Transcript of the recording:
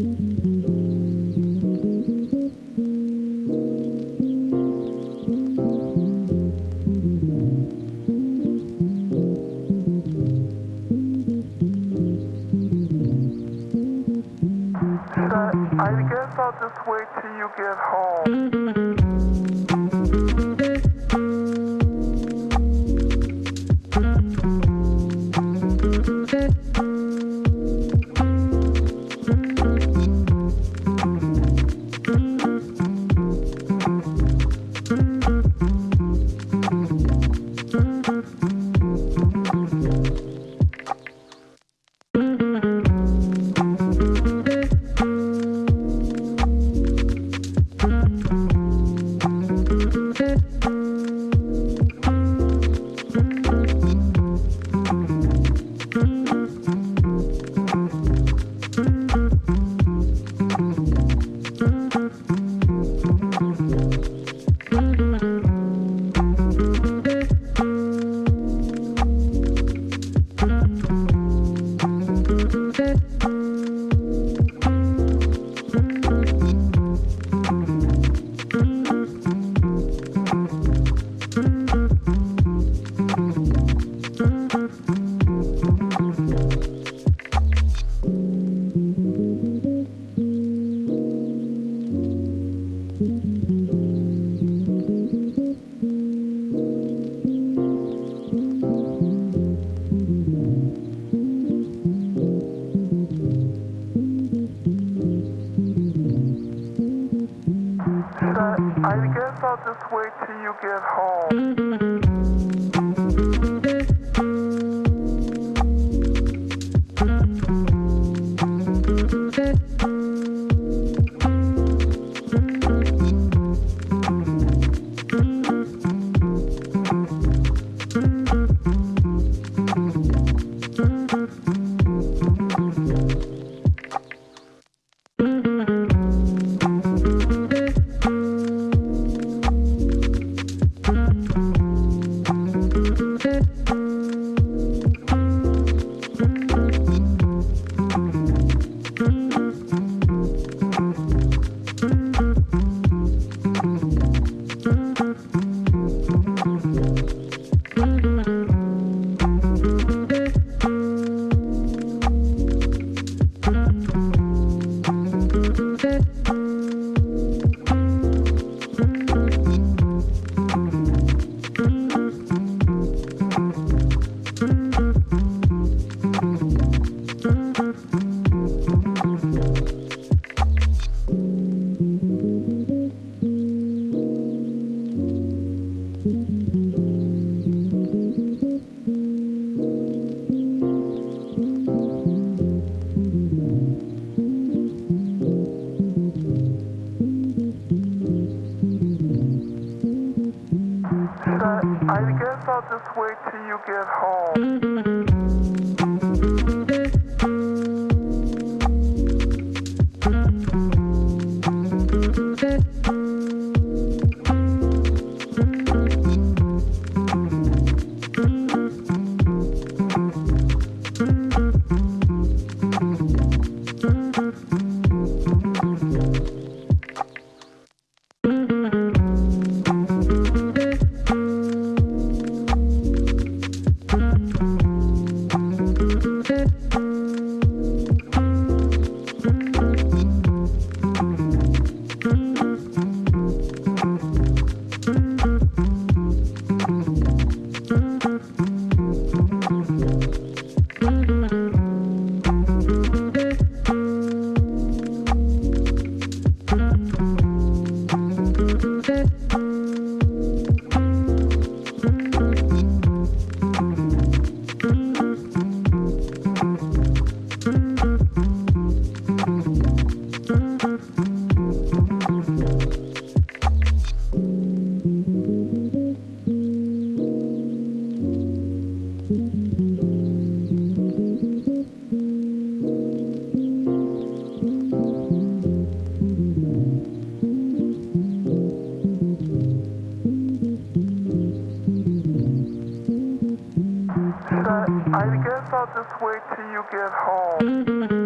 I guess I'll just wait till you get home. I'll just wait till you get home. I guess I'll just wait till you get home. Till you get home.